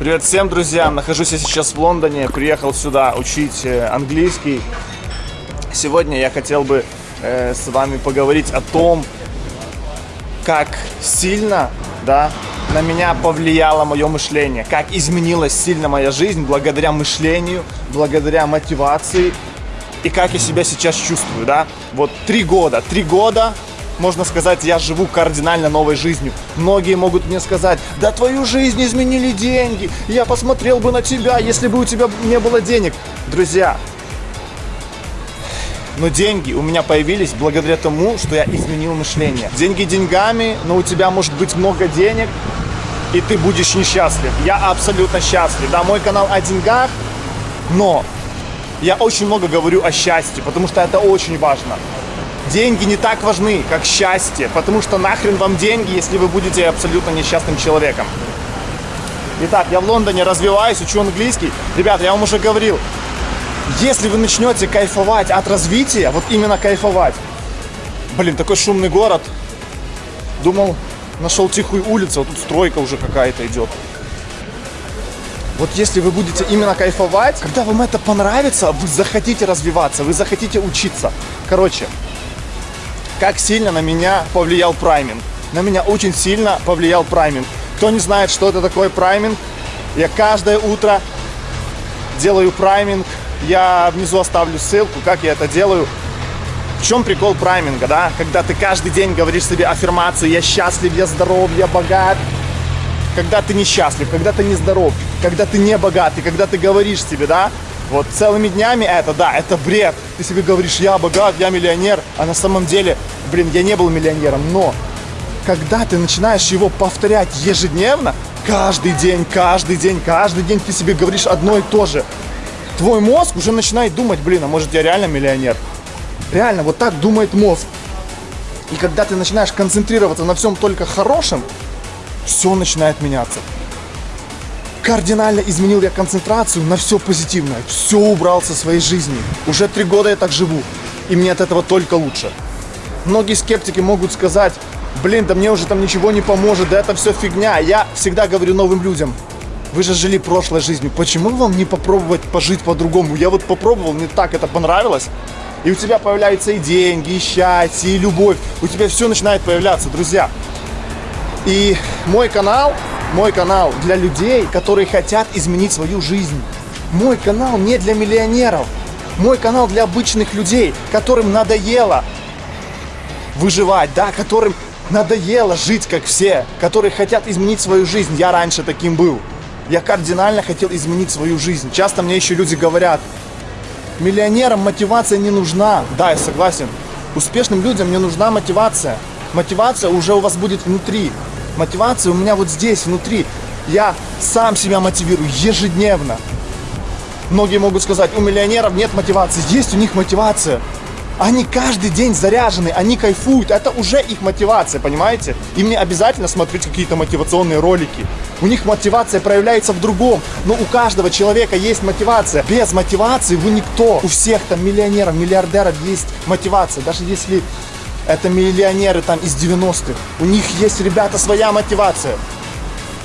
Привет всем, друзья! Нахожусь я сейчас в Лондоне, приехал сюда учить э, английский. Сегодня я хотел бы э, с вами поговорить о том, как сильно, да, на меня повлияло мое мышление, как изменилась сильно моя жизнь благодаря мышлению, благодаря мотивации и как я себя сейчас чувствую, да. Вот три года, три года можно сказать, я живу кардинально новой жизнью. Многие могут мне сказать, да твою жизнь изменили деньги, я посмотрел бы на тебя, если бы у тебя не было денег. Друзья, но деньги у меня появились благодаря тому, что я изменил мышление. Деньги деньгами, но у тебя может быть много денег, и ты будешь несчастлив. Я абсолютно счастлив. Да, мой канал о деньгах, но я очень много говорю о счастье, потому что это очень важно. Деньги не так важны, как счастье, потому что нахрен вам деньги, если вы будете абсолютно несчастным человеком. Итак, я в Лондоне развиваюсь, учу английский. Ребята, я вам уже говорил, если вы начнете кайфовать от развития, вот именно кайфовать. Блин, такой шумный город. Думал, нашел тихую улицу, а тут стройка уже какая-то идет. Вот если вы будете именно кайфовать, когда вам это понравится, вы захотите развиваться, вы захотите учиться. Короче, как сильно на меня повлиял прайминг. На меня очень сильно повлиял прайминг. Кто не знает, что это такое прайминг, я каждое утро делаю прайминг. Я внизу оставлю ссылку, как я это делаю. В чем прикол прайминга, да? Когда ты каждый день говоришь себе аффирмации «я счастлив, я здоров, я богат», когда ты несчастлив, когда ты нездоров, когда ты не богатый, когда ты говоришь себе, да, вот целыми днями это, да, это бред. Ты себе говоришь, я богат, я миллионер, а на самом деле, блин, я не был миллионером, но когда ты начинаешь его повторять ежедневно, каждый день, каждый день, каждый день ты себе говоришь одно и то же, твой мозг уже начинает думать, блин, а может я реально миллионер? Реально, вот так думает мозг. И когда ты начинаешь концентрироваться на всем только хорошем, все начинает меняться кардинально изменил я концентрацию на все позитивное. Все убрал со своей жизни. Уже три года я так живу. И мне от этого только лучше. Многие скептики могут сказать, блин, да мне уже там ничего не поможет, да это все фигня. Я всегда говорю новым людям, вы же жили прошлой жизнью, почему вам не попробовать пожить по-другому? Я вот попробовал, мне так это понравилось. И у тебя появляются и деньги, и счастье, и любовь. У тебя все начинает появляться, друзья. И мой канал мой канал для людей, которые хотят изменить свою жизнь. Мой канал не для миллионеров. Мой канал для обычных людей, которым надоело выживать, да, которым надоело жить как все, которые хотят изменить свою жизнь. Я раньше таким был. Я кардинально хотел изменить свою жизнь. Часто мне еще люди говорят, миллионерам мотивация не нужна. Да, я согласен. Успешным людям не нужна мотивация. Мотивация уже у вас будет внутри. Мотивация у меня вот здесь, внутри. Я сам себя мотивирую ежедневно. Многие могут сказать, у миллионеров нет мотивации. Есть у них мотивация. Они каждый день заряжены, они кайфуют. Это уже их мотивация, понимаете? Им не обязательно смотреть какие-то мотивационные ролики. У них мотивация проявляется в другом. Но у каждого человека есть мотивация. Без мотивации вы никто. У всех там миллионеров, миллиардеров есть мотивация. Даже если это миллионеры там из 90-х. У них есть, ребята, своя мотивация.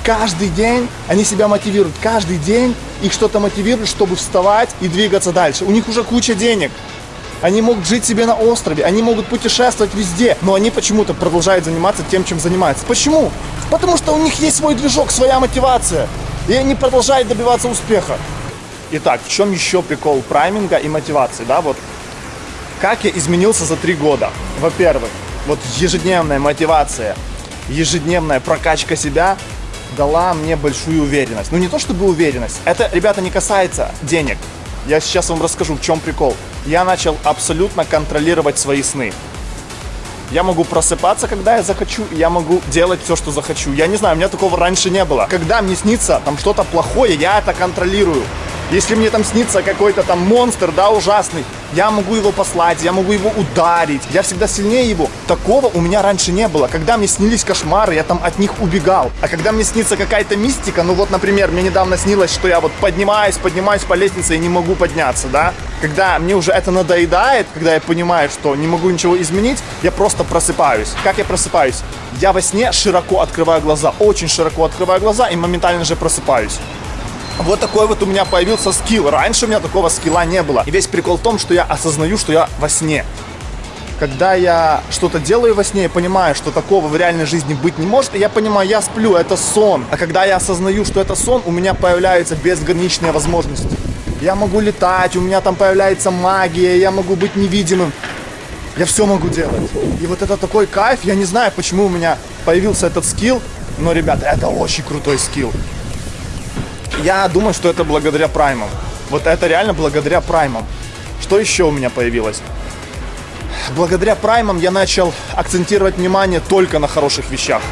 Каждый день они себя мотивируют. Каждый день их что-то мотивирует, чтобы вставать и двигаться дальше. У них уже куча денег. Они могут жить себе на острове, они могут путешествовать везде, но они почему-то продолжают заниматься тем, чем занимаются. Почему? Потому что у них есть свой движок, своя мотивация. И они продолжают добиваться успеха. Итак, в чем еще прикол прайминга и мотивации? Да, вот как я изменился за три года? Во-первых, вот ежедневная мотивация, ежедневная прокачка себя дала мне большую уверенность. Ну не то чтобы уверенность, это, ребята, не касается денег. Я сейчас вам расскажу, в чем прикол. Я начал абсолютно контролировать свои сны. Я могу просыпаться, когда я захочу, я могу делать все, что захочу. Я не знаю, у меня такого раньше не было. Когда мне снится там что-то плохое, я это контролирую. Если мне там снится какой-то там монстр, да, ужасный, я могу его послать, я могу его ударить, я всегда сильнее его. Такого у меня раньше не было. Когда мне снились кошмары, я там от них убегал. А когда мне снится какая-то мистика, ну вот, например, мне недавно снилось, что я вот поднимаюсь, поднимаюсь по лестнице и не могу подняться, да. Когда мне уже это надоедает, когда я понимаю, что не могу ничего изменить, я просто просыпаюсь. Как я просыпаюсь? Я во сне широко открываю глаза, очень широко открываю глаза и моментально же просыпаюсь. Вот такой вот у меня появился скилл. Раньше у меня такого скилла не было. И весь прикол в том, что я осознаю, что я во сне. Когда я что-то делаю во сне, я понимаю, что такого в реальной жизни быть не может, я понимаю, я сплю, это сон. А когда я осознаю, что это сон, у меня появляются безграничные возможности. Я могу летать, у меня там появляется магия, я могу быть невидимым. Я все могу делать. И вот это такой кайф, я не знаю, почему у меня появился этот скилл, но, ребята, это очень крутой скилл. Я думаю, что это благодаря праймам. Вот это реально благодаря праймам. Что еще у меня появилось? Благодаря праймам я начал акцентировать внимание только на хороших вещах.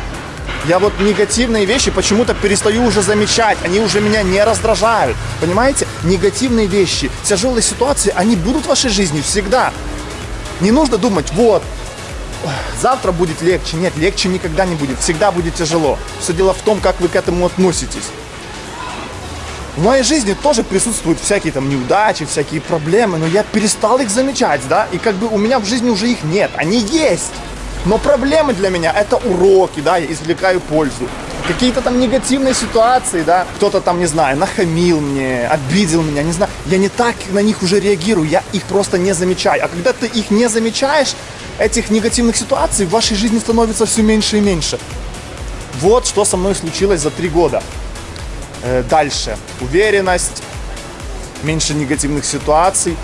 Я вот негативные вещи почему-то перестаю уже замечать, они уже меня не раздражают. Понимаете? Негативные вещи, тяжелые ситуации, они будут в вашей жизни всегда. Не нужно думать, вот, завтра будет легче. Нет, легче никогда не будет. Всегда будет тяжело. Все дело в том, как вы к этому относитесь. В моей жизни тоже присутствуют всякие там неудачи, всякие проблемы, но я перестал их замечать, да, и как бы у меня в жизни уже их нет, они есть. Но проблемы для меня это уроки, да, я извлекаю пользу. Какие-то там негативные ситуации, да, кто-то там, не знаю, нахамил мне, обидел меня, не знаю, я не так на них уже реагирую, я их просто не замечаю. А когда ты их не замечаешь, этих негативных ситуаций в вашей жизни становится все меньше и меньше. Вот что со мной случилось за три года. Э, дальше. Уверенность, меньше негативных ситуаций.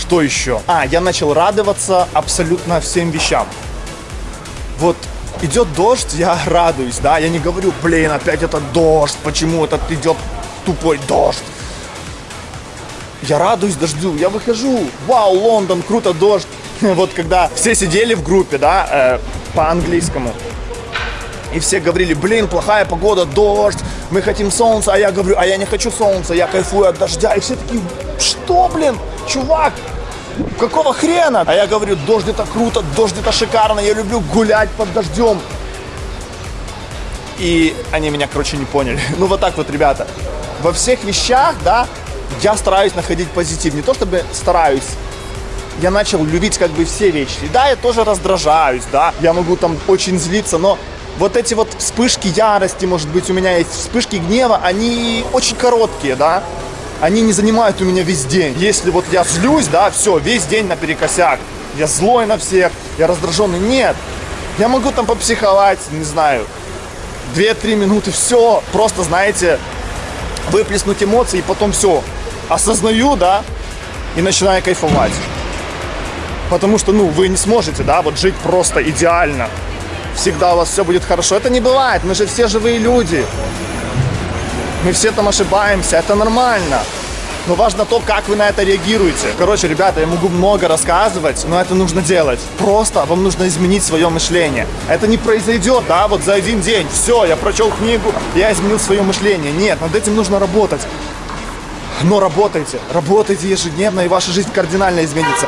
Что еще? А, я начал радоваться абсолютно всем вещам. Вот идет дождь, я радуюсь, да, я не говорю, блин, опять это дождь, почему этот идет тупой дождь. Я радуюсь дождю, я выхожу, вау, Лондон, круто, дождь. Вот когда все сидели в группе, да, э, по английскому, и все говорили, блин, плохая погода, дождь, мы хотим солнца, а я говорю, а я не хочу солнца, я кайфую от дождя. И все такие, что, блин, чувак, какого хрена? А я говорю, дождь это круто, дождь это шикарно, я люблю гулять под дождем. И они меня, короче, не поняли. Ну вот так вот, ребята. Во всех вещах, да, я стараюсь находить позитив. Не то чтобы стараюсь, я начал любить как бы все вещи. Да, я тоже раздражаюсь, да, я могу там очень злиться, но вот эти вот вспышки ярости, может быть, у меня есть вспышки гнева, они очень короткие, да, они не занимают у меня весь день. Если вот я злюсь, да, все, весь день наперекосяк, я злой на всех, я раздраженный, нет. Я могу там попсиховать, не знаю, 2-3 минуты, все, просто, знаете, выплеснуть эмоции, и потом все, осознаю, да, и начинаю кайфовать. Потому что, ну, вы не сможете, да, вот жить просто идеально всегда у вас все будет хорошо. Это не бывает, мы же все живые люди. Мы все там ошибаемся, это нормально. Но важно то, как вы на это реагируете. Короче, ребята, я могу много рассказывать, но это нужно делать. Просто вам нужно изменить свое мышление. Это не произойдет, да, вот за один день. Все, я прочел книгу, я изменил свое мышление. Нет, над этим нужно работать. Но работайте, работайте ежедневно, и ваша жизнь кардинально изменится.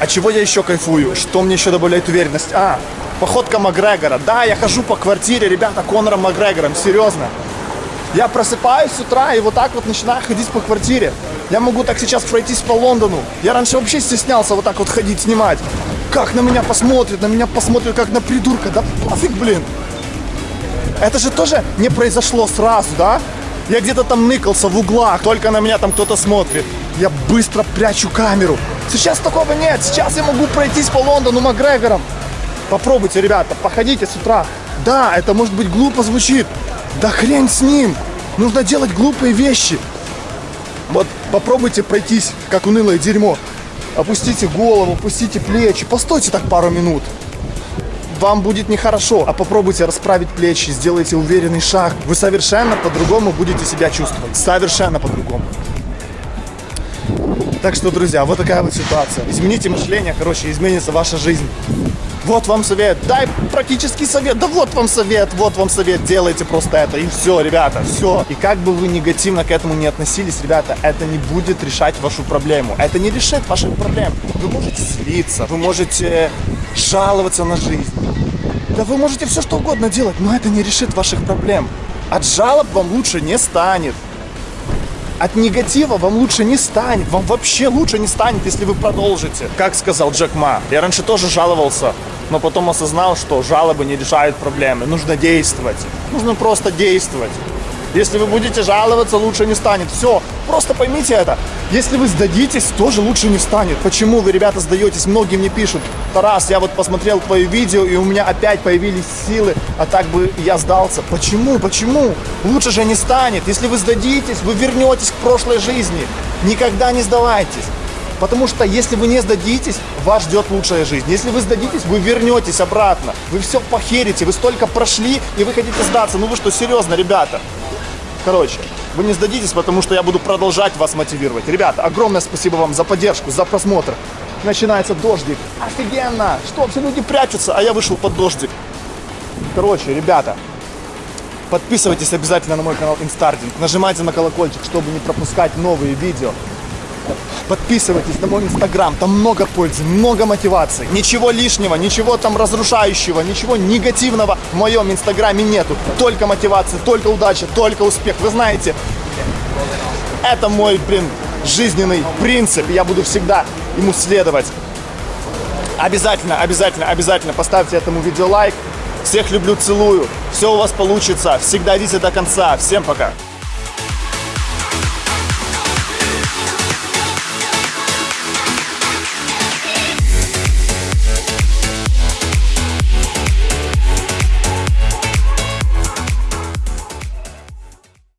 А чего я еще кайфую? Что мне еще добавляет уверенность? А, походка Макгрегора. Да, я хожу по квартире, ребята, Конором Макгрегором, серьезно. Я просыпаюсь с утра и вот так вот начинаю ходить по квартире. Я могу так сейчас пройтись по Лондону. Я раньше вообще стеснялся вот так вот ходить, снимать. Как на меня посмотрят, на меня посмотрят как на придурка. Да пофиг, блин. Это же тоже не произошло сразу, да? Я где-то там ныкался в углах, только на меня там кто-то смотрит. Я быстро прячу камеру. Сейчас такого нет. Сейчас я могу пройтись по Лондону Макгрегором. Попробуйте, ребята, походите с утра. Да, это может быть глупо звучит. Да хрень с ним. Нужно делать глупые вещи. Вот попробуйте пройтись, как унылое дерьмо. Опустите голову, опустите плечи. Постойте так пару минут. Вам будет нехорошо, а попробуйте расправить плечи, сделайте уверенный шаг. Вы совершенно по-другому будете себя чувствовать. Совершенно по-другому. Так что, друзья, вот такая вот ситуация. Измените мышление, короче, изменится ваша жизнь. Вот вам совет. Дай практический совет. Да вот вам совет, вот вам совет. Делайте просто это. И все, ребята, все. И как бы вы негативно к этому не относились, ребята, это не будет решать вашу проблему. Это не решит ваших проблем. Вы можете злиться, вы можете жаловаться на жизнь. Да вы можете все что угодно делать, но это не решит ваших проблем. От жалоб вам лучше не станет от негатива вам лучше не станет. Вам вообще лучше не станет, если вы продолжите. Как сказал Джек Ма, я раньше тоже жаловался, но потом осознал, что жалобы не решают проблемы. Нужно действовать. Нужно просто действовать. Если вы будете жаловаться, лучше не станет. Все, просто поймите это. Если вы сдадитесь, тоже лучше не станет. Почему вы, ребята, сдаетесь? Многие мне пишут, Тарас, я вот посмотрел твое видео, и у меня опять появились силы, а так бы я сдался. Почему? Почему? Лучше же не станет. Если вы сдадитесь, вы вернетесь к прошлой жизни. Никогда не сдавайтесь. Потому что если вы не сдадитесь, вас ждет лучшая жизнь. Если вы сдадитесь, вы вернетесь обратно. Вы все похерите, вы столько прошли, и вы хотите сдаться. Ну вы что, серьезно, ребята? Короче, вы не сдадитесь, потому что я буду продолжать вас мотивировать. Ребята, огромное спасибо вам за поддержку, за просмотр. Начинается дождик. Офигенно! Что, все люди прячутся, а я вышел под дождик. Короче, ребята, подписывайтесь обязательно на мой канал Инстардинг. Нажимайте на колокольчик, чтобы не пропускать новые видео. Подписывайтесь на мой инстаграм, там много пользы, много мотивации. Ничего лишнего, ничего там разрушающего, ничего негативного в моем инстаграме нету. Только мотивация, только удача, только успех. Вы знаете, это мой, блин, жизненный принцип. Я буду всегда ему следовать. Обязательно, обязательно, обязательно поставьте этому видео лайк. Всех люблю, целую. Все у вас получится. Всегда идите до конца. Всем пока.